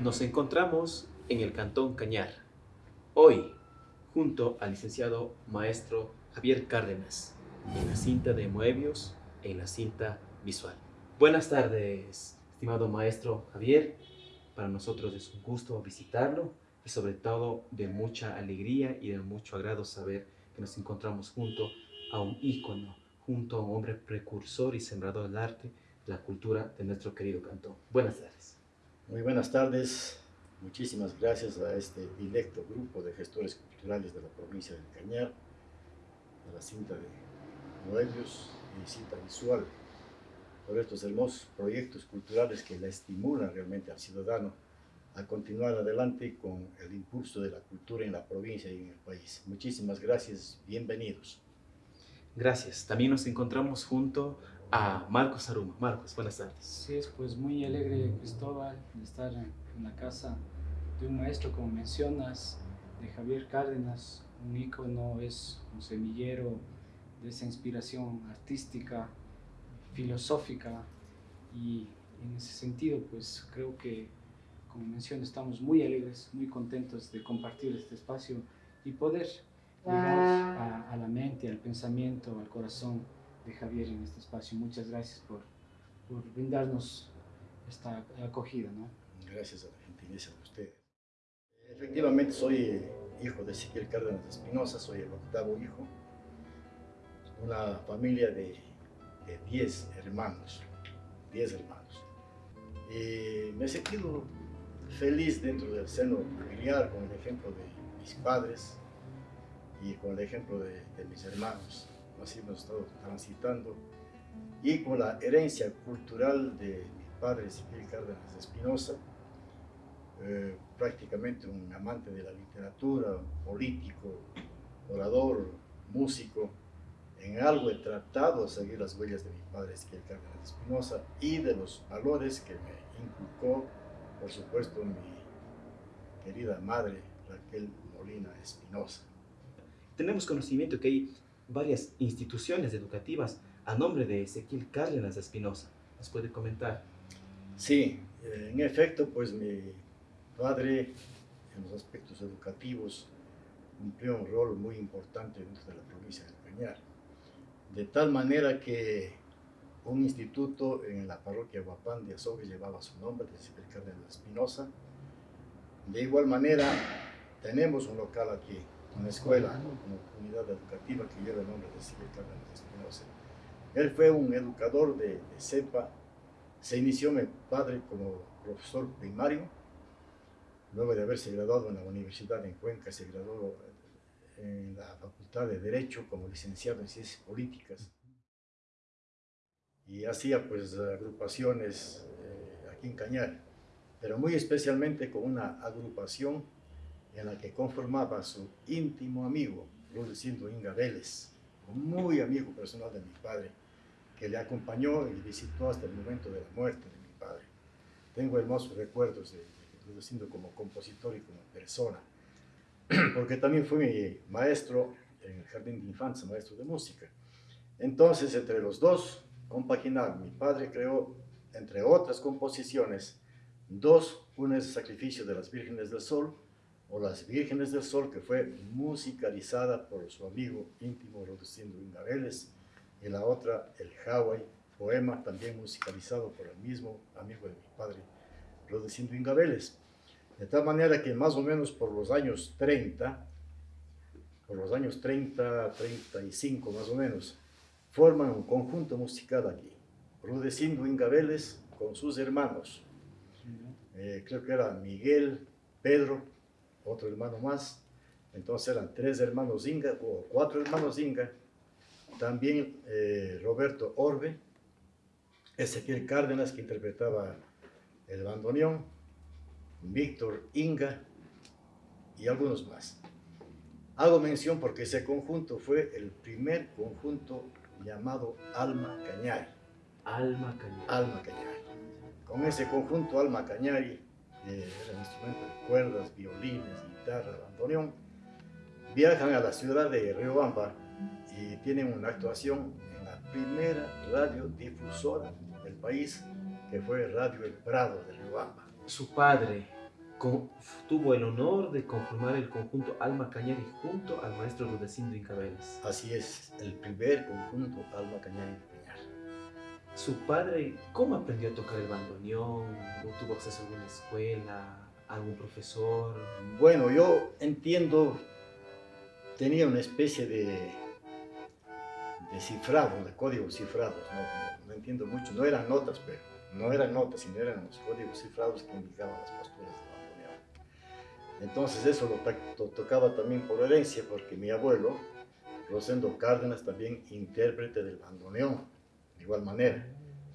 Nos encontramos en el Cantón Cañar, hoy junto al licenciado maestro Javier Cárdenas, en la cinta de Moebius, en la cinta visual. Buenas tardes, estimado maestro Javier. Para nosotros es un gusto visitarlo y sobre todo de mucha alegría y de mucho agrado saber que nos encontramos junto a un ícono, junto a un hombre precursor y sembrador del arte, la cultura de nuestro querido cantón. Buenas tardes. Muy buenas tardes. Muchísimas gracias a este directo grupo de gestores culturales de la provincia del Cañar, a la cinta de Moebius y cinta visual, por estos hermosos proyectos culturales que estimulan realmente al ciudadano a continuar adelante con el impulso de la cultura en la provincia y en el país. Muchísimas gracias, bienvenidos. Gracias. También nos encontramos junto a Marcos Aruma. Marcos, buenas tardes. Sí, es pues muy alegre Cristóbal de estar en la casa de un maestro, como mencionas, de Javier Cárdenas, un ícono, es un semillero de esa inspiración artística, filosófica y en ese sentido pues creo que como mencioné estamos muy alegres, muy contentos de compartir este espacio y poder llegar a, a la mente, al pensamiento, al corazón de Javier en este espacio. Muchas gracias por, por brindarnos esta acogida. ¿no? Gracias a la gentileza de ustedes. Efectivamente soy hijo de Ezequiel Cárdenas Espinosa, soy el octavo hijo. Una familia de 10 hermanos, 10 hermanos. Y me he sentido feliz dentro del seno familiar con el ejemplo de mis padres y con el ejemplo de, de mis hermanos así hemos estado transitando, y con la herencia cultural de mi padre Ezequiel Cárdenas Espinosa, eh, prácticamente un amante de la literatura, político, orador, músico, en algo he tratado de seguir las huellas de mi padre Ezequiel Cárdenas Espinosa y de los valores que me inculcó, por supuesto, mi querida madre Raquel Molina Espinosa. Tenemos conocimiento que hay varias instituciones educativas a nombre de Ezequiel Cárdenas Espinosa. ¿Nos puede comentar? Sí, eh, en efecto, pues mi padre en los aspectos educativos cumplió un rol muy importante dentro de la provincia del Cañar. De tal manera que un instituto en la parroquia Guapán de Azogue llevaba su nombre, de Ezequiel Cárdenas Espinosa. De igual manera, tenemos un local aquí una escuela, una comunidad educativa que lleva el nombre de Silvio Cárdenas Espinosa. Él fue un educador de, de, cepa, se inició mi padre como profesor primario, luego de haberse graduado en la universidad en Cuenca, se graduó en la Facultad de Derecho como licenciado en Ciencias Políticas. Y hacía pues agrupaciones eh, aquí en Cañar, pero muy especialmente con una agrupación en la que conformaba su íntimo amigo, Rudecindo Inga Vélez, muy amigo personal de mi padre, que le acompañó y visitó hasta el momento de la muerte de mi padre. Tengo hermosos recuerdos de, Rudecindo como compositor y como persona, porque también fue mi maestro en el jardín de infancia, maestro de música. Entonces, entre los dos, compaginaron. Mi padre creó, entre otras composiciones, dos, una es Sacrificio de las Vírgenes del Sol, o Las Vírgenes del Sol, que fue musicalizada por su amigo íntimo Rodecindo Ingabeles, y la otra, El Hawaii, poema también musicalizado por el mismo amigo de mi padre, Rodecindo Ingabeles. De tal manera que más o menos por los años 30, por los años 30, 35 más o menos, forman un conjunto musical aquí. Rudecindo Ingabeles con sus hermanos. Eh, creo que era Miguel, Pedro, otro hermano más. Entonces eran tres hermanos Inga, o cuatro hermanos Inga. También eh, Roberto Orbe, Ezequiel Cárdenas, que interpretaba el bandoneón, Víctor Inga y algunos más. Hago mención porque ese conjunto fue el primer conjunto llamado Alma Cañari. Alma Cañari. Alma Cañari. Con ese conjunto Alma Cañari eh, eran instrumentos de cuerdas, violines, guitarra, bandoneón, viajan a la ciudad de Riobamba y tienen una actuación en la primera radiodifusora del país, que fue Radio El Prado de Riobamba. Su padre tuvo el honor de conformar el conjunto Alma Cañari junto al maestro Rudecindo Incabeles. Así es, el primer conjunto Alma Cañari Cañar. Su padre, ¿cómo aprendió a tocar el bandoneón? ¿No tuvo acceso a alguna escuela? ¿Algún profesor? Bueno, yo entiendo, tenía una especie de, de cifrado, de códigos cifrados, no, entiendo mucho, no eran notas, pero no eran notas, sino eran los códigos cifrados que indicaban las posturas de bandoneón. Entonces eso lo, tocaba también por herencia, porque mi abuelo, Rosendo Cárdenas, también intérprete del bandoneón, de igual manera.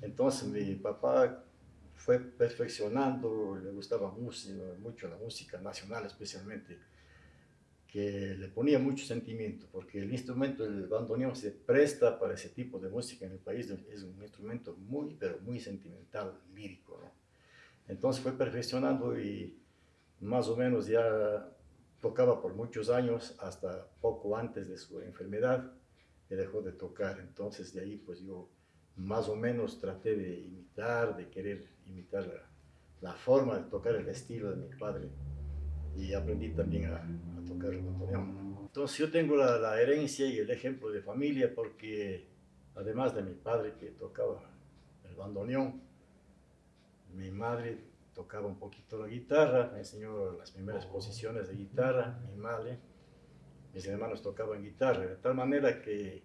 Entonces mi papá fue perfeccionando, le gustaba mucho, mucho la música nacional especialmente, que le ponía mucho sentimiento, porque el instrumento del bandoneón se presta para ese tipo de música en el país, es un instrumento muy, pero muy sentimental, lírico. ¿no? Entonces fue perfeccionando y más o menos ya tocaba por muchos años, hasta poco antes de su enfermedad, que dejó de tocar. Entonces de ahí pues yo más o menos traté de imitar, de querer imitar la, la forma de tocar el estilo de mi padre y aprendí también a, tocar el bandoneón. Entonces yo tengo la, la, herencia y el ejemplo de familia porque además de mi padre que tocaba el bandoneón, mi madre tocaba un poquito la guitarra, me enseñó las primeras posiciones de guitarra, mi madre, mis hermanos tocaban guitarra, de tal manera que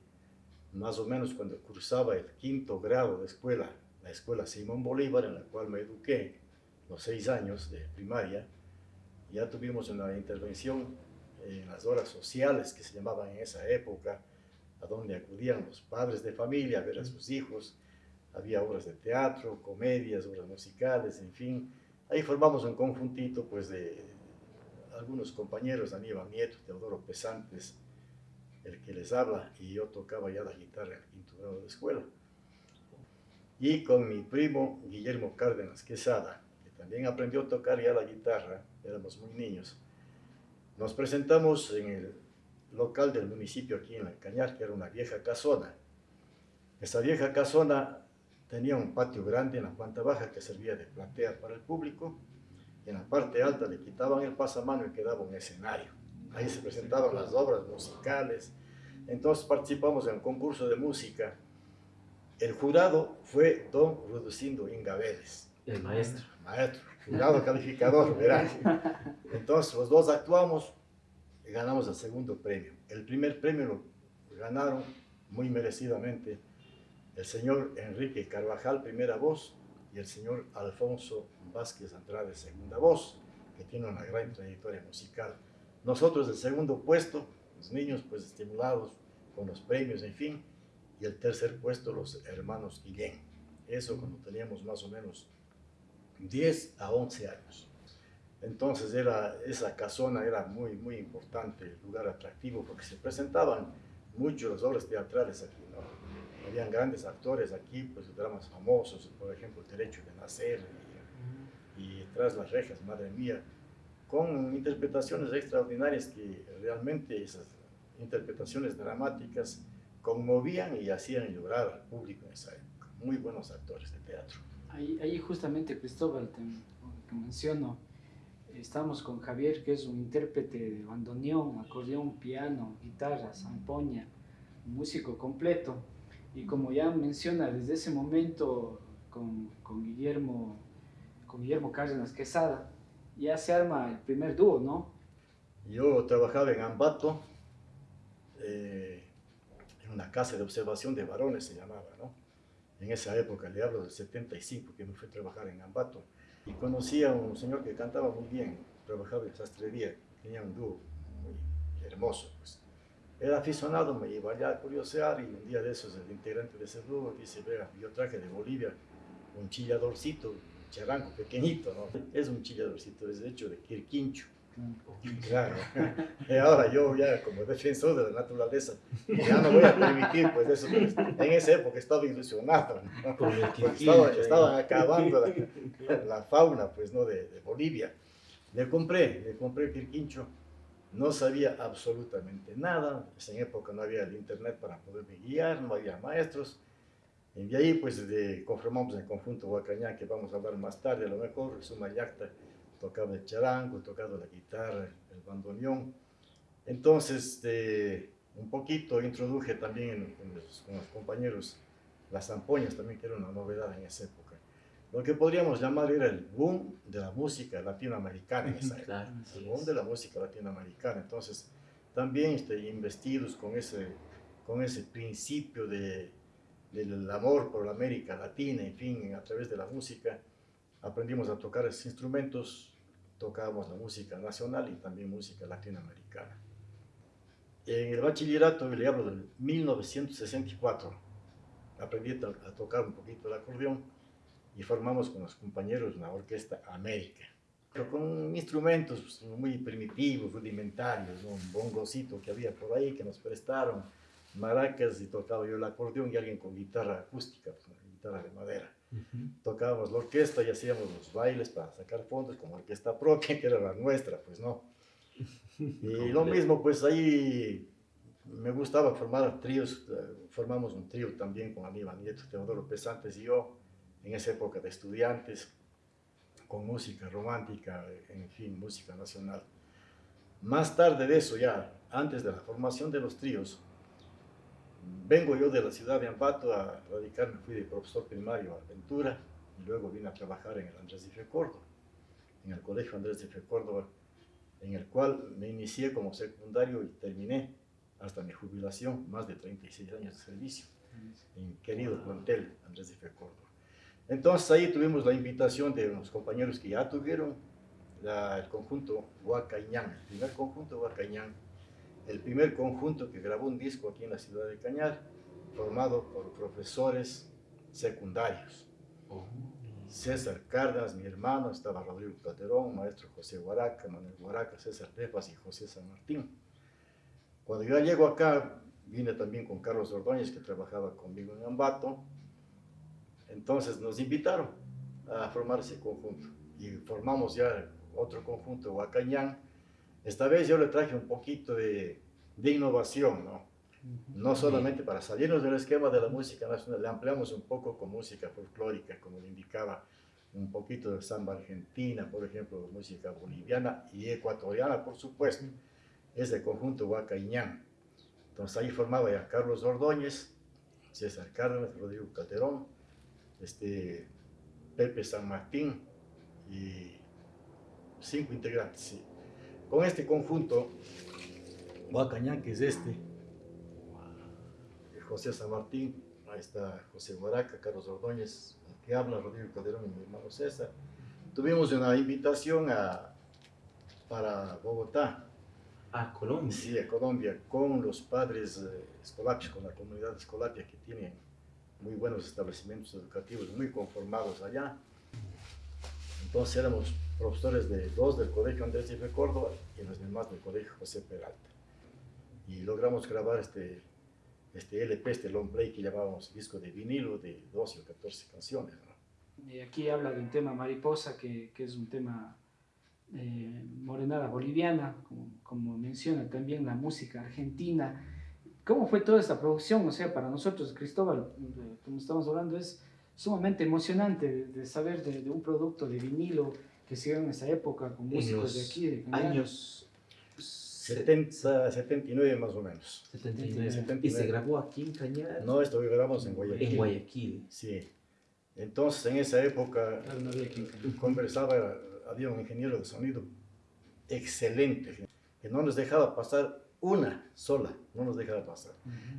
más o menos cuando cruzaba el quinto grado de escuela, la escuela Simón Bolívar, en la cual me eduqué los seis años de primaria, ya tuvimos una intervención en las horas sociales que se llamaban en esa época, a donde acudían los padres de familia a ver a sus hijos. Había obras de teatro, comedias, obras musicales, en fin. Ahí formamos un conjuntito pues, de algunos compañeros, Aníbal Nieto, Teodoro Pesantes, el que les habla, y yo tocaba ya la guitarra en el quinto grado de escuela. Y con mi primo Guillermo Cárdenas Quesada, también aprendió a tocar ya la guitarra, éramos muy niños. Nos presentamos en el local del municipio aquí en el Cañar, que era una vieja casona. Esa vieja casona tenía un patio grande en la planta baja que servía de platea para el público. Y en la parte alta le quitaban el pasamano y quedaba un escenario. Ahí se presentaban las obras musicales. Entonces participamos en un concurso de música. El jurado fue don Rudecindo Ingabeles. El maestro maestro, jurado calificador, verás. Entonces los dos actuamos y ganamos el segundo premio. El primer premio lo ganaron muy merecidamente el señor Enrique Carvajal, primera voz, y el señor Alfonso Vázquez Andrade, segunda voz, que tiene una gran trayectoria musical. Nosotros el segundo puesto, los niños pues estimulados con los premios, en fin, y el tercer puesto los hermanos Guillén. Eso cuando teníamos más o menos 10 a 11 años. Entonces era, esa casona era muy, muy importante, lugar atractivo, porque se presentaban muchas las obras teatrales aquí, ¿no? Habían grandes actores aquí, pues dramas famosos, por ejemplo, El Derecho de Nacer y, y Tras las Rejas, Madre Mía, con interpretaciones extraordinarias que realmente esas interpretaciones dramáticas conmovían y hacían llorar al público en esa época. Muy buenos actores de teatro. Ahí, justamente, Cristóbal, te, que menciono, estamos con Javier, que es un intérprete de bandoneón, acordeón, piano, guitarra, zampoña, un músico completo. Y como ya menciona, desde ese momento con, con Guillermo, con Guillermo Cárdenas Quesada, ya se arma el primer dúo, ¿no? Yo trabajaba en Ambato, eh, en una casa de observación de varones se llamaba, ¿no? en esa época, le hablo del 75, que me fui a trabajar en Ambato, y conocí a un señor que cantaba muy bien, trabajaba en sastrería, tenía un dúo muy hermoso. Pues. Era aficionado, me iba allá a curiosear y un día de esos el integrante de ese dúo dice, vea, yo traje de Bolivia un chilladorcito, charanco pequeñito, ¿no? Es un chilladorcito, es de hecho de Quirquincho Claro. Y ahora yo ya como defensor de la naturaleza, ya no voy a permitir pues eso. En esa época estaba ilusionado, estaban acabando la, fauna pues no de, Bolivia. Le compré, le compré quirquincho no sabía absolutamente nada, en esa época no había el internet para poderme guiar, no había maestros, y de ahí pues de, conformamos el conjunto Huacañán, que vamos a hablar más tarde, a lo mejor, Sumayacta tocaba el charango, tocaba la guitarra, el bandoneón, entonces un poquito introduje también con los compañeros las zampoñas también, que era una novedad en esa época. Lo que podríamos llamar era el boom de la música latinoamericana en esa época, el boom de la música latinoamericana. Entonces, también este, investidos con ese, con ese principio de, del amor por la América Latina, en fin, a través de la música, aprendimos a tocar esos instrumentos, tocábamos la música nacional y también música latinoamericana. En el bachillerato, le hablo del 1964, aprendí a tocar un poquito el acordeón, y formamos con los compañeros una orquesta América, pero con instrumentos pues, muy primitivos, rudimentarios, un bongocito que había por ahí que nos prestaron, maracas y tocaba yo el acordeón y alguien con guitarra acústica, pues, guitarra de madera. Tocábamos la orquesta y hacíamos los bailes para sacar fondos con orquesta propia, que era la nuestra, pues no. Y lo mismo, pues ahí me gustaba formar tríos, eh, formamos un trío también con Aníbal Nieto, Teodoro Pesantes y yo, en esa época de estudiantes, con música romántica, en fin, música nacional. Más tarde de eso, ya antes de la formación de los tríos, vengo yo de la ciudad de Ambato a radicarme, fui de profesor primario a Ventura y luego vine a trabajar en el Andrés de Fe Córdoba, en el Colegio Andrés de Fe Córdoba, en el cual me inicié como secundario y terminé hasta mi jubilación, más de 36 años de servicio, en querido plantel Andrés de Fe Córdoba. Entonces ahí tuvimos la invitación de unos compañeros que ya tuvieron el conjunto Huacañán, el primer conjunto Huacañán, el primer conjunto que grabó un disco aquí en la ciudad de Cañar, formado por profesores secundarios. Oh. César Cárdenas, mi hermano, estaba Rodrigo Calderón, maestro José Huaraca, Manuel Huaraca, César Tepas y José San Martín. Cuando yo llego acá, vine también con Carlos Ordóñez, que trabajaba conmigo en Ambato, entonces nos invitaron a formar ese conjunto y formamos ya otro conjunto, Huacañán. Esta vez yo le traje un poquito de, de innovación, ¿no? No solamente para salirnos del esquema de la música nacional, le ampliamos un poco con música folclórica, como le indicaba, un poquito de samba argentina, por ejemplo, música boliviana y ecuatoriana, por supuesto. Es el conjunto Huacañán. Entonces ahí formaba ya Carlos Ordóñez, César Cárdenas, Rodrigo Calderón, este, Pepe San Martín y cinco integrantes. Con este conjunto, Huacañán, que es este, José San Martín, ahí está José Guaraca, Carlos Ordóñez, el que habla, Rodrigo Calderón y mi hermano César. Tuvimos una invitación a, para Bogotá. A Colombia. Sí, a Colombia, con los padres eh, con la comunidad escolapia que tienen muy buenos establecimientos educativos, muy conformados allá. Entonces éramos profesores de dos del Colegio Andrés de Córdoba y los demás del Colegio José Peralta. Y logramos grabar este, este LP, este long play que llamábamos disco de vinilo de 12 o 14 canciones. Y aquí habla de un tema mariposa, que, que es un tema eh, morenada boliviana, como, como menciona también la música argentina ¿Cómo fue toda esta producción? O sea, para nosotros, Cristóbal, como estamos hablando, es sumamente emocionante de, saber de, un producto de vinilo que en esa época con músicos de aquí, de años 70, 79 más o menos. 79. ¿Y se grabó aquí en Cañar? No, esto lo grabamos en Guayaquil. En Guayaquil. Sí. Entonces, en esa época, conversaba, había un ingeniero de sonido excelente, que no nos dejaba pasar una sola, no nos dejaba pasar.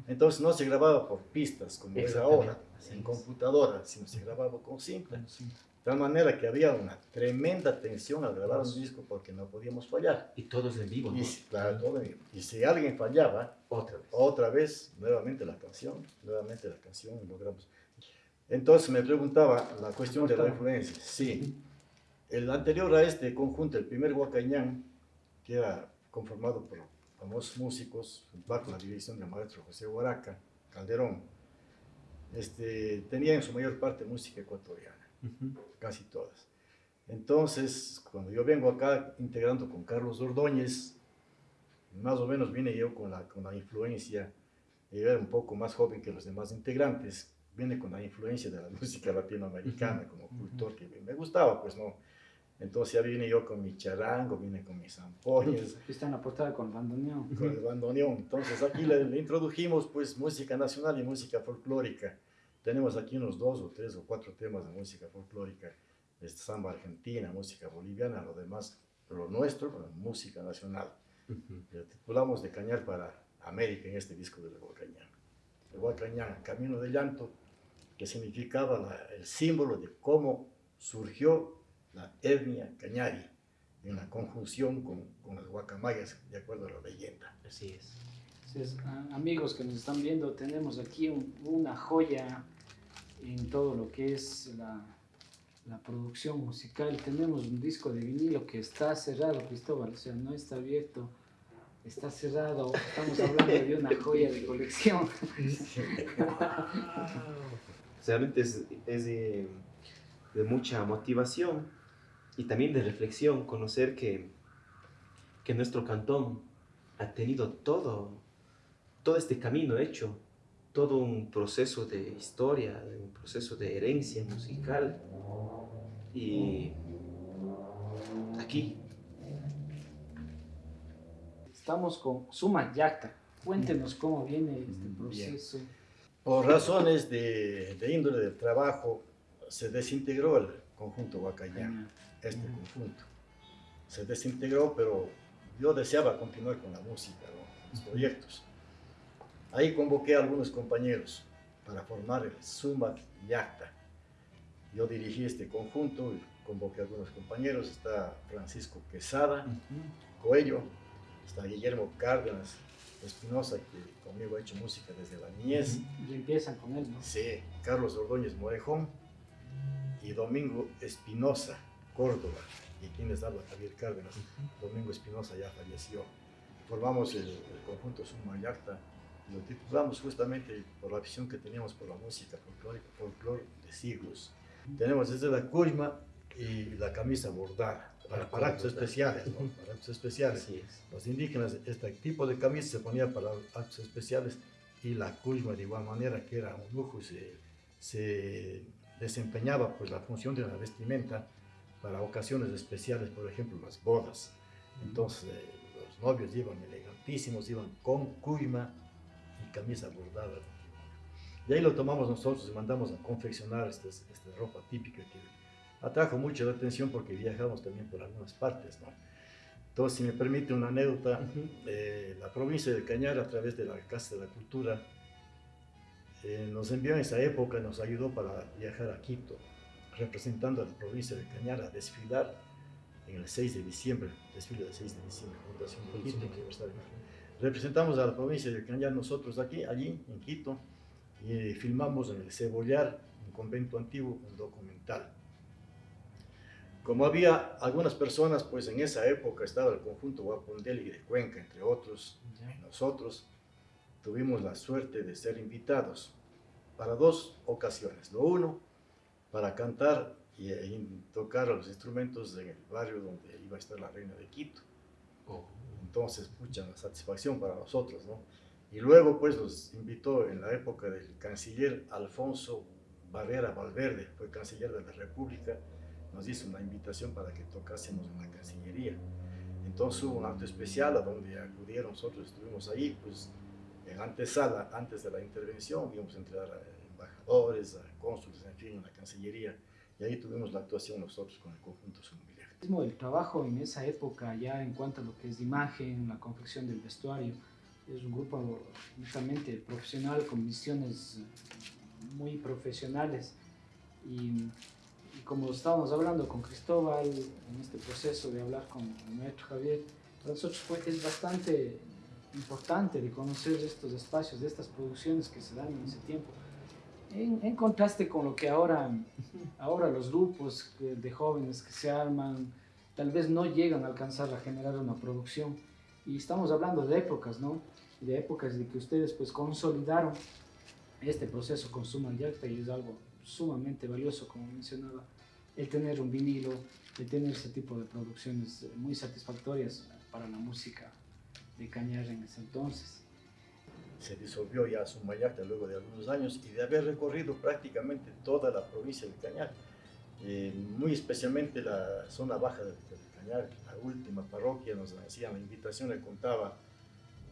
Entonces no se grababa por pistas como es ahora, en computadora, sino se grababa con cinta. De tal manera que había una tremenda tensión al grabar un disco porque no podíamos fallar. Y todos en vivo, ¿no? Y, claro, todo en vivo. Y si alguien fallaba, otra vez. otra vez, nuevamente la canción, nuevamente la canción, logramos. Entonces me preguntaba la cuestión de la influencia. Sí. El anterior a este conjunto, el primer Huacañán, que era conformado por famosos músicos, bajo la dirección del maestro José Huaraca, Calderón, este, tenía en su mayor parte música ecuatoriana, casi todas. Entonces, cuando yo vengo acá integrando con Carlos Ordóñez, Más o menos vine yo con la, con la influencia, yo era un poco más joven que los demás integrantes, vine con la influencia de la música latinoamericana como cultor que me gustaba, pues no. Entonces ya vine yo con mi charango, vine con mis zampoñas. Aquí está en la portada con el bandoneón. Con el bandoneón. Entonces aquí le, le, introdujimos pues música nacional y música folclórica. Tenemos aquí unos dos o tres o cuatro temas de música folclórica, de samba argentina, música boliviana, lo demás, lo nuestro, música nacional. Lo titulamos de Cañar para América en este disco de Huacañán. El Huacañán, Camino de Llanto, que significaba la, el símbolo de cómo surgió la etnia cañari en la conjunción con, con las guacamayas, de acuerdo a la leyenda. Así es. Amigos que nos están viendo, tenemos aquí un, una joya en todo lo que es la, la, producción musical. Tenemos un disco de vinilo que está cerrado, Cristóbal, o sea, no está abierto, está cerrado. Estamos hablando de una joya de colección. Realmente es, es de, de mucha motivación y también de reflexión, conocer que, que nuestro cantón ha tenido todo, todo este camino hecho, todo un proceso de historia, un proceso de herencia musical. Y aquí. Estamos con Suma Yacta. Cuéntenos cómo viene este proceso. Bien. Por razones de, de, índole del trabajo, se desintegró el conjunto Huacayán este conjunto. Se desintegró, pero yo deseaba continuar con la música, ¿no? los proyectos. Ahí convoqué a algunos compañeros para formar el Sumac Yacta. Yo dirigí este conjunto, convoqué a algunos compañeros, está Francisco Quesada, Coello, está Guillermo Cárdenas, Espinosa, que conmigo ha hecho música desde la niñez. Y empiezan con él, ¿no? Sí, Carlos Ordóñez Morejón y Domingo Espinosa, Córdoba, y quien les habla Javier Cárdenas. Domingo Espinosa ya falleció. Formamos el, el conjunto Sumayacta, lo titulamos justamente por la visión que teníamos por la música folclórica, folclore de siglos. Tenemos desde la cuima y la camisa bordada, para, para actos especiales, ¿no? Para actos especiales. Los indígenas, este tipo de camisa se ponía para actos especiales y la cuima de igual manera que era un lujo, se, se desempeñaba pues la función de la vestimenta para ocasiones especiales, por ejemplo, las bodas. Entonces, eh, los novios iban elegantísimos, iban con cuima camisa bordada. De ahí lo tomamos nosotros y mandamos a confeccionar esta, esta ropa típica que atrajo mucho la atención porque viajamos también por algunas partes, ¿no? Entonces, si me permite una anécdota, uh -huh. eh, la provincia de Cañar, a través de la Casa de la Cultura, eh, nos envió en esa época, nos ayudó para viajar a Quito, representando a la provincia de Cañar a desfilar en el 6 de diciembre, desfile del 6 de diciembre, Fundación de Quito, Aniversario. Representamos a la provincia de Cañar nosotros aquí, allí en Quito, y filmamos en el Cebollar, un convento antiguo, un documental. Como había algunas personas, pues en esa época estaba el conjunto Guapondeli de Cuenca, entre otros, y nosotros tuvimos la suerte de ser invitados para dos ocasiones. Lo uno, para cantar y, y tocar los instrumentos en el barrio donde iba a estar la reina de Quito. Oh. Entonces, pucha, una satisfacción para nosotros, ¿no? Y luego, pues, nos invitó en la época del canciller Alfonso Barrera Valverde, fue canciller de la República, nos hizo una invitación para que tocásemos en la Cancillería. Entonces hubo un acto especial a donde acudieron, nosotros estuvimos ahí, pues, en antesala, antes de la intervención, vimos entrar a embajadores, a cónsules, en fin, en la Cancillería, y ahí tuvimos la actuación nosotros con el conjunto Sumbiliar. El trabajo en esa época, ya en cuanto a lo que es imagen, la confección del vestuario, es un grupo justamente profesional con misiones muy profesionales y, y, como estábamos hablando con Cristóbal en este proceso de hablar con el maestro Javier, para nosotros fue, es bastante importante de conocer estos espacios, de estas producciones que se dan en ese tiempo. En, en, contraste con lo que ahora, ahora los grupos de jóvenes que se arman, tal vez no llegan a alcanzar a generar una producción. Y estamos hablando de épocas, ¿no? De épocas de que ustedes pues consolidaron este proceso con Suma Yacta y es algo sumamente valioso, como mencionaba, el tener un vinilo, el tener ese tipo de producciones muy satisfactorias para la música de Cañar en ese entonces. Se disolvió ya Sumayacta luego de algunos años y de haber recorrido prácticamente toda la provincia de Cañar, eh, muy especialmente la zona baja de, Cañar, la última parroquia, nos hacían la invitación, le contaba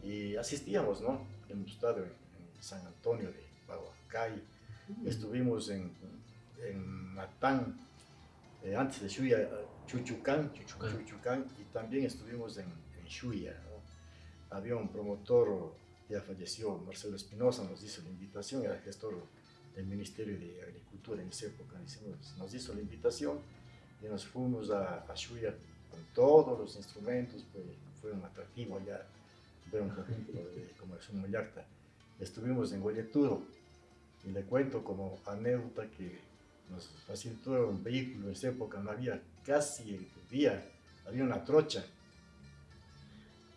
y asistíamos, ¿no? Hemos estado en, San Antonio de Bahuacay, estuvimos en, en Matán, eh, antes de Shuya, Chuchucán, Chuchucán, y también estuvimos en, en Shuya. Había un promotor, ya falleció, Marcelo Espinosa, nos hizo la invitación, era gestor del Ministerio de Agricultura en esa época, nos hizo la invitación y nos fuimos a, a Shuya con todos los instrumentos, pues, fue un atractivo allá ver un conjunto de, un Moyacta. Estuvimos en Guayeturo y le cuento como anécdota que nos facilitó un vehículo en esa época, no había casi el día, había una trocha,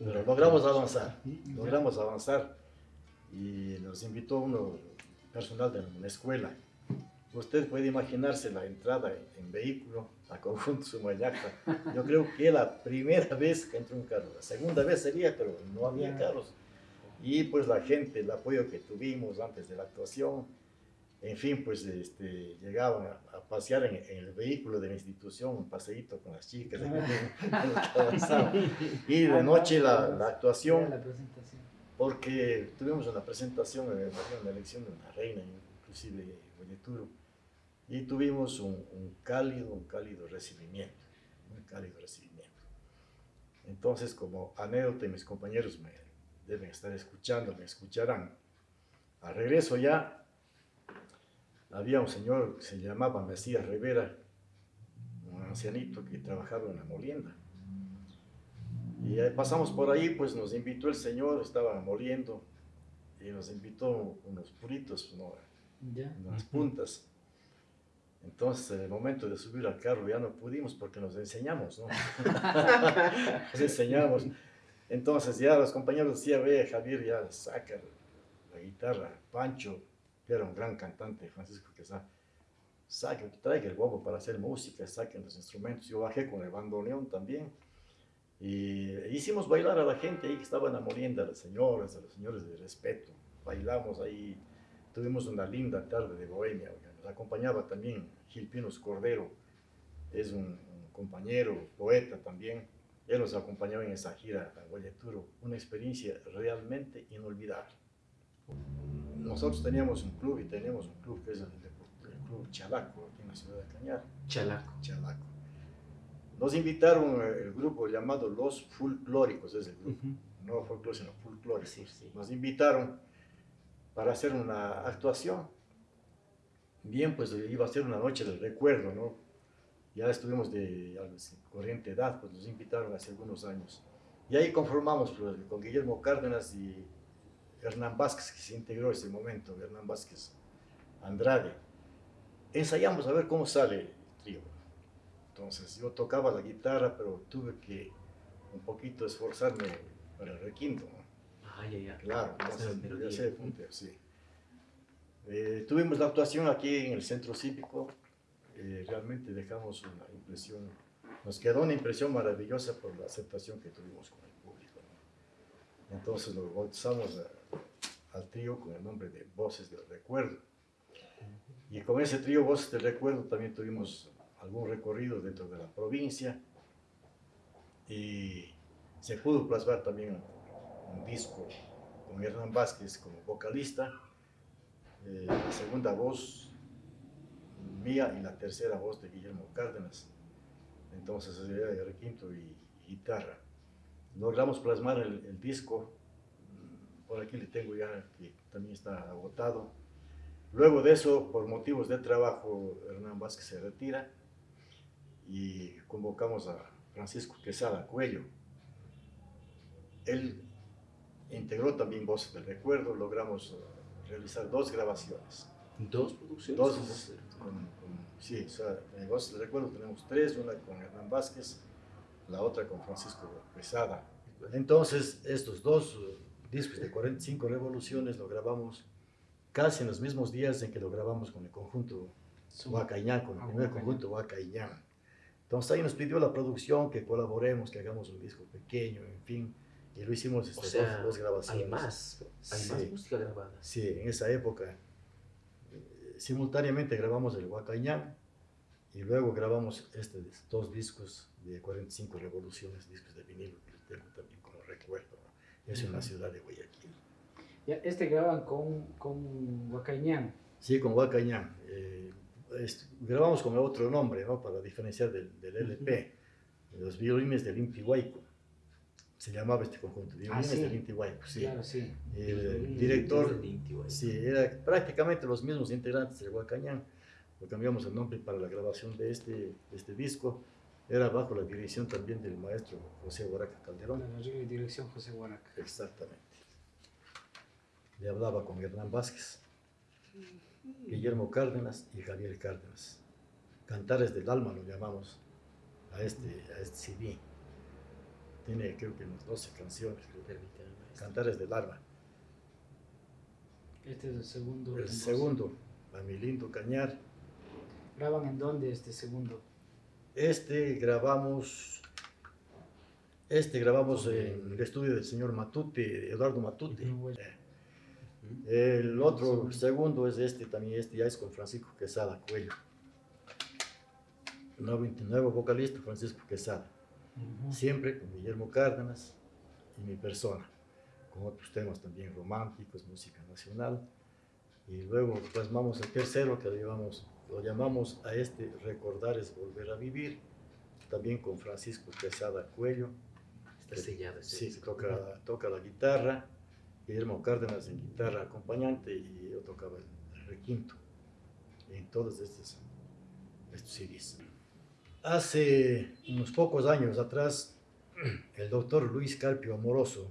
pero logramos avanzar, logramos avanzar y nos invitó uno personal de la escuela. Usted puede imaginarse la entrada en, vehículo a conjunto Sumayacta. Yo creo que la primera vez que entró un carro, la segunda vez sería, pero no había carros. Y pues la gente, el apoyo que tuvimos antes de la actuación, en fin, pues este, llegaban a, pasear en, el vehículo de la institución, un paseíto con las chicas, y de noche la, la actuación, porque tuvimos una presentación, una elección de una reina, inclusive Boyeturo, y tuvimos un, un, cálido, un cálido recibimiento, un cálido recibimiento. Entonces, como anécdota, mis compañeros me deben estar escuchando, me escucharán. Al regreso ya había un señor que se llamaba Mesías Rivera, un ancianito que trabajaba en la molienda. Y pasamos por ahí, pues nos invitó el señor, estaba moliendo, y nos invitó unos puritos, ¿no? unas puntas. Entonces, en el momento de subir al carro ya no pudimos porque nos enseñamos, ¿no? nos enseñamos. Entonces ya los compañeros decían, ve, Javier, ya saca la guitarra, Pancho, era un gran cantante, Francisco Quesada, saque, traiga el bombo para hacer música, saquen los instrumentos. Yo bajé con el bandoneón también. Y hicimos bailar a la gente ahí que estaba en la molienda, a las señoras, a los señores de respeto. Bailamos ahí, tuvimos una linda tarde de bohemia. Nos acompañaba también Gil Pinos Cordero, es un, compañero, poeta también. Él nos acompañaba en esa gira a Guayaturo, una experiencia realmente inolvidable nosotros teníamos un club y tenemos un club que es el, Club Chalaco, aquí en la ciudad de Cañar. Chalaco. Chalaco. Nos invitaron el grupo llamado Los Folclóricos, es el grupo, no folclóricos, sino folclóricos. Sí, sí. Nos invitaron para hacer una actuación. Bien, pues iba a ser una noche del recuerdo, ¿no? Ya estuvimos de corriente edad, pues nos invitaron hace algunos años. Y ahí conformamos pues, con Guillermo Cárdenas y Hernán Vázquez, que se integró en ese momento, Hernán Vázquez Andrade. Ensayamos a ver cómo sale el trío. Entonces yo tocaba la guitarra, pero tuve que un poquito esforzarme para el requinto. Ah, ya, ya. Claro, entonces ya sé, sí. Eh, tuvimos la actuación aquí en el centro cívico, eh, realmente dejamos una impresión, nos quedó una impresión maravillosa por la aceptación que tuvimos con el público. Entonces lo bautizamos a, al trío con el nombre de Voces del Recuerdo. Y con ese trío Voces del Recuerdo también tuvimos algún recorrido dentro de la provincia y se pudo plasmar también un disco con Hernán Vázquez como vocalista, eh, la segunda voz mía y la tercera voz de Guillermo Cárdenas. Entonces sería de requinto y guitarra. Logramos plasmar el, el disco por aquí le tengo ya que también está agotado. Luego de eso, por motivos de trabajo, Hernán Vázquez se retira y convocamos a Francisco Quesada Cuello. Él integró también Voces del Recuerdo, logramos realizar dos grabaciones. ¿Dos producciones? Dos, sí, o sea, en Voces del Recuerdo tenemos tres, una con Hernán Vázquez, la otra con Francisco Quesada. Entonces, estos dos discos de 45 revoluciones, lo grabamos casi en los mismos días en que lo grabamos con el conjunto Huacañán, con el primer conjunto Huacañán. Entonces ahí nos pidió la producción que colaboremos, que hagamos un disco pequeño, en fin. y lo hicimos este, O sea, dos, dos grabaciones. hay más, hay Sí. más música grabada. Sí, en esa época. eh, Simultáneamente grabamos el Huacañán y luego grabamos este, dos discos de 45 revoluciones, discos de vinilo que tengo también como recuerdo. Es en la ciudad de Guayaquil. Ya, este graban con, con Huacañán. Sí, con Huacañán. eh, grabamos con otro nombre, ¿no? Para diferenciar del, del LP. Los violines del Inti Huayco. Se llamaba este conjunto, violines sí. del Inti Huayco, sí. Claro, sí. El director desde el Inti, Sí, era prácticamente los mismos integrantes del Huacañán. Lo cambiamos el nombre para la grabación de este, de este disco. Era bajo la dirección también del maestro José Guaraca Calderón. La dirección José Huaraca. Exactamente. Le hablaba con Hernán Vázquez, Guillermo Cárdenas y Javier Cárdenas. Cantares del alma lo llamamos a este, a este CD. Tiene creo que unas 12 canciones. Cantares del alma. Este es el segundo. El segundo, a mi lindo Cañar. ¿Graban en dónde este segundo? Este grabamos, este grabamos en el estudio del señor Matute, Eduardo Matute. Eh. El otro, Segundo. es este también, este ya es con Francisco Quesada Cuello. Nuevo, nuevo vocalista, Francisco Quesada. Siempre con Guillermo Cárdenas y mi persona, con otros temas también románticos, música nacional. Y luego plasmamos el tercero que lo llamamos, lo llamamos a este Recordar es Volver a Vivir, también con Francisco Quesada Cuello. Está sellado Sí, toca la guitarra, Guillermo Cárdenas en guitarra acompañante y yo tocaba el requinto en todos estos, estos CDs. Hace unos pocos años atrás, el doctor Luis Carpio Amoroso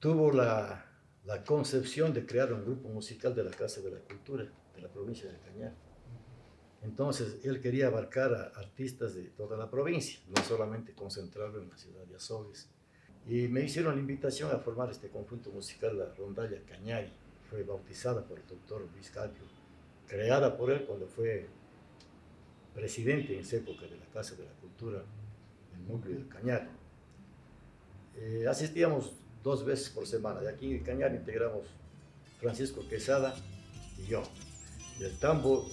tuvo la, la concepción de crear un grupo musical de la Casa de la Cultura de la provincia de Cañar. Entonces, él quería abarcar a artistas de toda la provincia, no solamente concentrarlo en la ciudad de Azogues. Y me hicieron la invitación a formar este conjunto musical, la Rondalla Cañari. Fue bautizada por el doctor Luis Carpio, creada por él cuando fue presidente en esa época de la Casa de la Cultura del núcleo de Cañar. Eh, asistíamos dos veces por semana. De aquí en Cañar integramos Francisco Quesada y yo. Del tambo,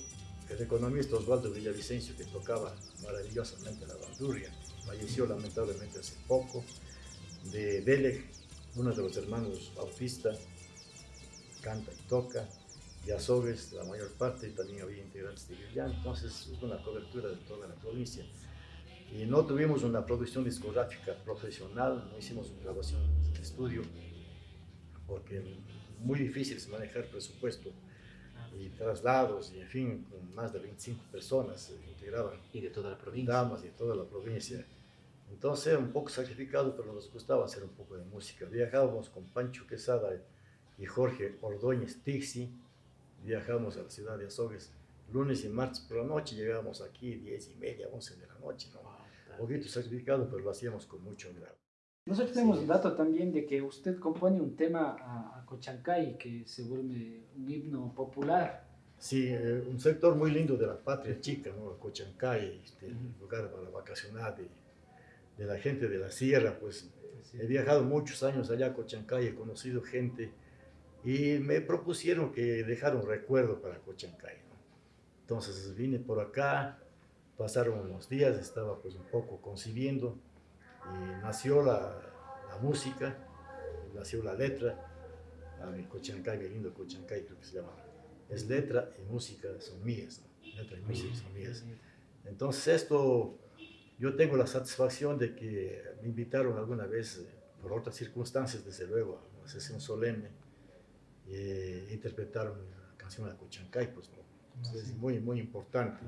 el economista Osvaldo Villavicencio, que tocaba maravillosamente la bandurria, falleció lamentablemente hace poco. De Delec, uno de los hermanos Bautista, canta y toca. De Azogues, la mayor parte, también había integrantes de Guillán. Entonces hubo una cobertura de toda la provincia. Y no tuvimos una producción discográfica profesional, no hicimos grabación de estudio, porque muy difícil manejar presupuesto y traslados, y en fin, con más de 25 personas se integraban, Y de toda la provincia. damas de toda la provincia. Entonces un poco sacrificado, pero nos gustaba hacer un poco de música. Viajábamos con Pancho Quesada y Jorge Ordóñez Tixi, viajábamos a la ciudad de Azogues lunes y martes por la noche, llegábamos aquí 10 y media, 11 de la noche, ¿no? Un poquito sacrificado, pero lo hacíamos con mucho agrado. Nosotros tenemos el dato también de que usted compone un tema a, a Cochancay que se vuelve un himno popular. Sí, eh, un sector muy lindo de la patria chica, ¿no? Cochancay, este, Ujú. lugar para vacacionar de, de la gente de la sierra, pues Sí. he viajado muchos años allá a Cochancay, he conocido gente y me propusieron que dejara un recuerdo para Cochancay, ¿no? Entonces vine por acá, pasaron unos días, estaba pues un poco concibiendo y nació la, la música, nació la letra, a mi Cochancay, mi lindo Cochancay creo que se llama. Es letra y música son mías, ¿no? Letra y música son mías. Entonces esto, yo tengo la satisfacción de que me invitaron alguna vez, eh, por otras circunstancias, desde luego, a una sesión solemne, eh, interpretaron la canción de Cochancay, pues ¿no? Entonces, es muy, muy importante.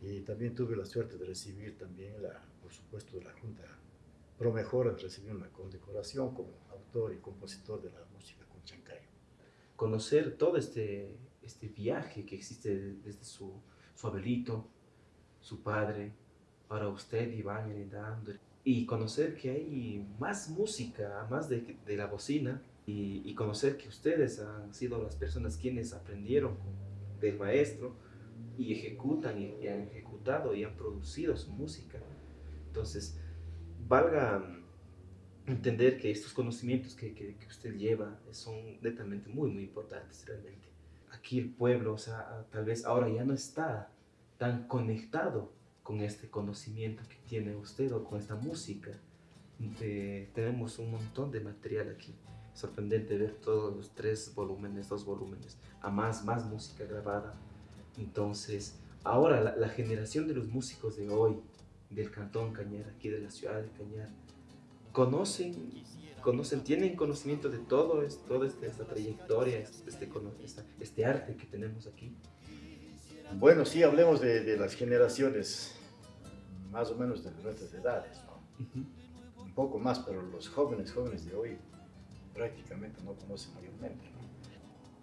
Y también tuve la suerte de recibir también, la, por supuesto, de la Junta Promejora, de recibir una condecoración como autor y compositor de la música Cochancay. Conocer todo este, este viaje que existe desde su, su abuelito, su padre, ahora usted y van heredando. Y conocer que hay más música, más de, de la bocina. Y, y conocer que ustedes han sido las personas quienes aprendieron del maestro y ejecutan y, y han ejecutado y han producido su música. Entonces, valga, entender que estos conocimientos que, que, usted lleva son netamente muy, muy importantes realmente. Aquí el pueblo, o sea, tal vez ahora ya no está tan conectado con este conocimiento que tiene usted o con esta música. Tenemos un montón de material aquí. Sorprendente ver todos los tres volúmenes, dos volúmenes, a más, más música grabada. Entonces, ahora la generación de los músicos de hoy, del Cantón Cañar, aquí de la ciudad de Cañar, conocen, conocen tienen conocimiento de todo, es, toda esta trayectoria, este, este, este, arte que tenemos aquí. Bueno, sí, hablemos de, de las generaciones más o menos de nuestras edades, ¿no? Uh -huh. Un poco más, pero los jóvenes, jóvenes de hoy prácticamente no conocen mayormente.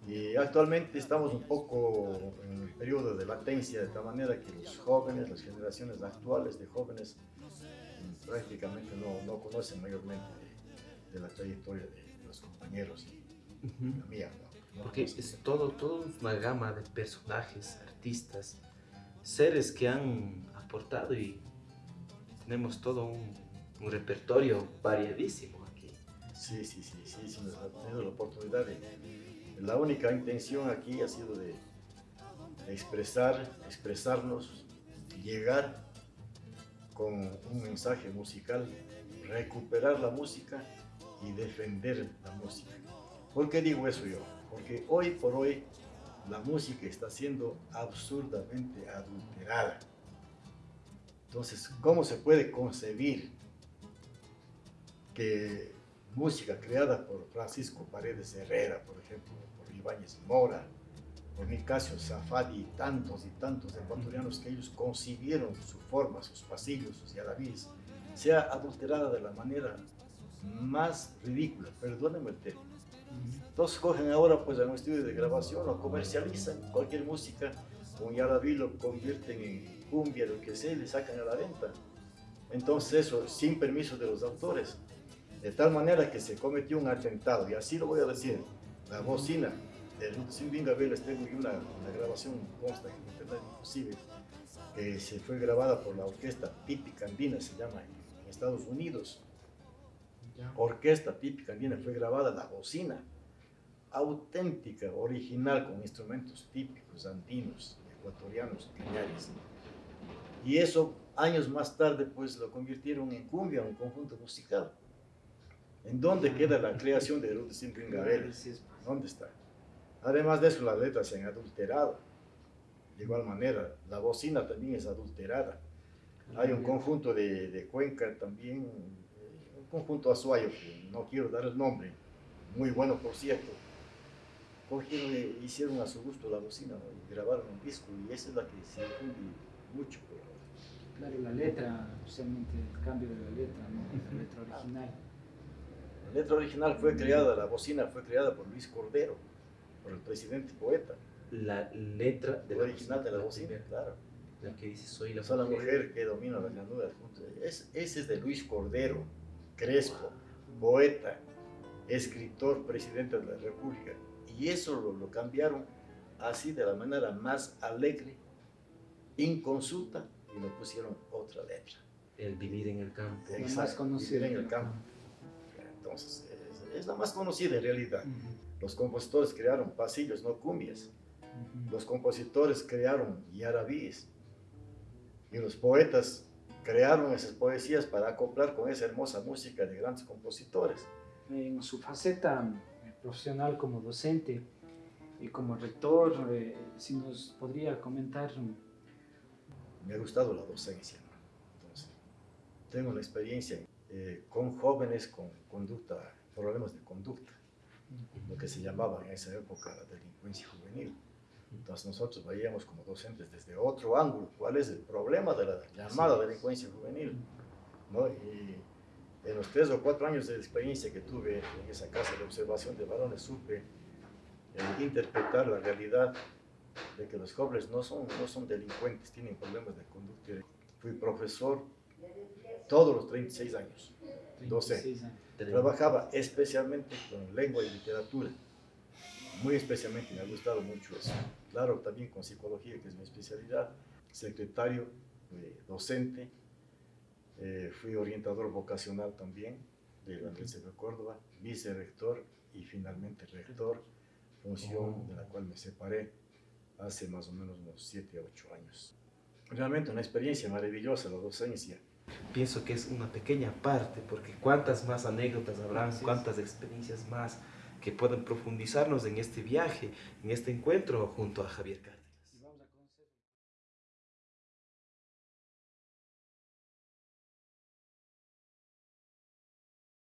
Y actualmente estamos un poco en el periodo de latencia, de tal manera que los jóvenes, las generaciones actuales de jóvenes, prácticamente no, no conocen mayormente de, de, la trayectoria de los compañeros y uh -huh. la mía. ¿no? No Porque es todo, todo una gama de personajes, artistas, seres que han aportado y tenemos todo un, un repertorio variadísimo aquí. Sí, sí, sí, sí, sí, nos ha tenido la oportunidad de la única intención aquí ha sido de expresar, expresarnos, llegar con un mensaje musical, recuperar la música y defender la música. ¿Por qué digo eso yo? Porque hoy por hoy la música está siendo absurdamente adulterada. Entonces, ¿cómo se puede concebir que música creada por Francisco Paredes Herrera, por ejemplo, Ibáñez Mora, Nicasio Zafadi y tantos y tantos ecuatorianos que ellos concibieron su forma, sus pasillos, sus yaravíes, sea adulterada de la manera más ridícula, perdónenme el término. Entonces cogen ahora pues en un estudio de grabación o comercializan cualquier música, un yaraví lo convierten en cumbia, lo que sea, y le sacan a la venta. Entonces eso sin permiso de los autores. De tal manera que se cometió un atentado, y así lo voy a decir, la bocina de Silvin Gabriel, les tengo una, una grabación consta en internet inclusive, que se fue grabada por la orquesta típica andina, se llama en Estados Unidos. Orquesta típica andina fue grabada la bocina, auténtica, original, con instrumentos típicos andinos, ecuatorianos, cañares. Y eso, años más tarde, pues lo convirtieron en cumbia, un conjunto musical. ¿En dónde queda la creación de Ruth Silvin Gabriel? ¿Dónde está? Además de eso, las letras se han adulterado. De igual manera, la bocina también es adulterada. Hay un conjunto de, de Cuenca también, un conjunto azuayo, que no quiero dar el nombre, muy bueno por cierto. Cogieron e hicieron a su gusto la bocina y grabaron un disco y esa es la que se difunde mucho. Claro, la letra, especialmente el cambio de la letra, ¿no? la letra original. La letra original fue creada, la bocina fue creada por Luis Cordero, por el presidente poeta. La letra de la original de la bocina, claro. La que dice soy la, soy la mujer que domina la llanura. Es, ese es de Luis Cordero, Crespo, poeta, escritor, presidente de la República. Y eso lo, lo cambiaron así de la manera más alegre, inconsulta, y le pusieron otra letra. El vivir en el campo. Exacto, más conocido. Vivir en el campo. Entonces, es, es la más conocida en realidad. Uh -huh. Los compositores crearon pasillos, no cumbias. Los compositores crearon yarabíes. Y los poetas crearon esas poesías para acoplar con esa hermosa música de grandes compositores. En su faceta eh, profesional como docente y como rector, eh, si nos podría comentar. Me ha gustado la docencia. Entonces, tengo la experiencia eh, con jóvenes con conducta, problemas de conducta, lo que se llamaba en esa época la delincuencia juvenil. Entonces nosotros veíamos como docentes desde otro ángulo cuál es el problema de la llamada delincuencia juvenil. ¿no? Y en los tres o cuatro años de experiencia que tuve en esa casa de observación de varones supe eh, interpretar la realidad de que los jóvenes no son, no son delincuentes, tienen problemas de conducta. Fui profesor todos los 36 años, 12. Trabajaba especialmente con lengua y literatura, muy especialmente, me ha gustado mucho eso. Claro, también con psicología, que es mi especialidad, secretario, eh, docente, eh, fui orientador vocacional también, de la Universidad de Córdoba, vicerrector y finalmente rector, función de la cual me separé hace más o menos unos 7 a 8 años. Realmente una experiencia maravillosa la docencia. Pienso que es una pequeña parte, porque cuántas más anécdotas habrán, cuántas experiencias más que pueden profundizarnos en este viaje, en este encuentro junto a Javier Cárdenas.